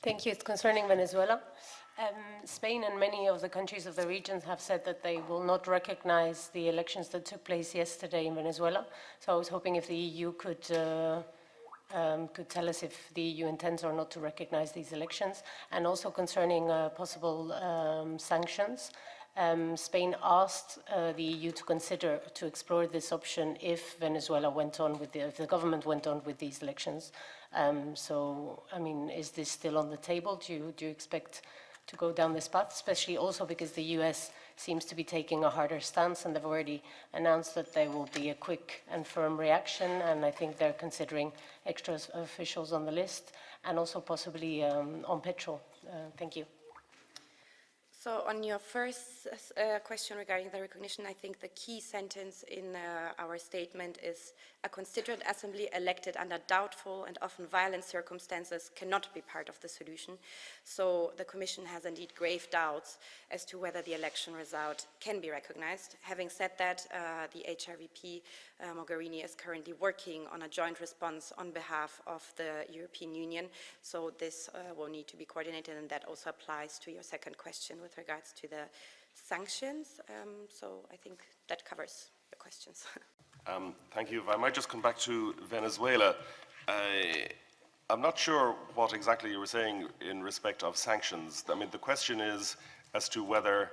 Thank you. It's concerning Venezuela. Um, Spain and many of the countries of the region have said that they will not recognize the elections that took place yesterday in Venezuela. So I was hoping if the EU could uh, um, could tell us if the EU intends or not to recognize these elections, and also concerning uh, possible um, sanctions. Um, Spain asked uh, the EU to consider to explore this option if Venezuela went on with the, if the government went on with these elections. Um, so, I mean, is this still on the table? Do you, do you expect to go down this path, especially also because the US seems to be taking a harder stance and they've already announced that there will be a quick and firm reaction and I think they're considering extra officials on the list and also possibly um, on petrol. Uh, thank you. So on your first uh, question regarding the recognition, I think the key sentence in uh, our statement is a constituent assembly elected under doubtful and often violent circumstances cannot be part of the solution. So the Commission has indeed grave doubts as to whether the election result can be recognized. Having said that, uh, the HRVP uh, Mogherini is currently working on a joint response on behalf of the European Union. So this uh, will need to be coordinated and that also applies to your second question with regards to the sanctions. Um, so I think that covers the questions. Um, thank you. If I might just come back to Venezuela. I, I'm not sure what exactly you were saying in respect of sanctions. I mean, the question is as to whether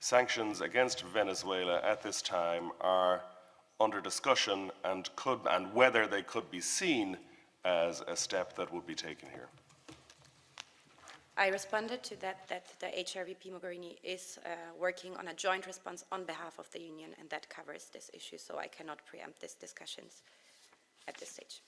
sanctions against Venezuela at this time are under discussion and could and whether they could be seen as a step that would be taken here. I responded to that, that the HRVP Mogherini is uh, working on a joint response on behalf of the Union, and that covers this issue, so I cannot preempt these discussions at this stage.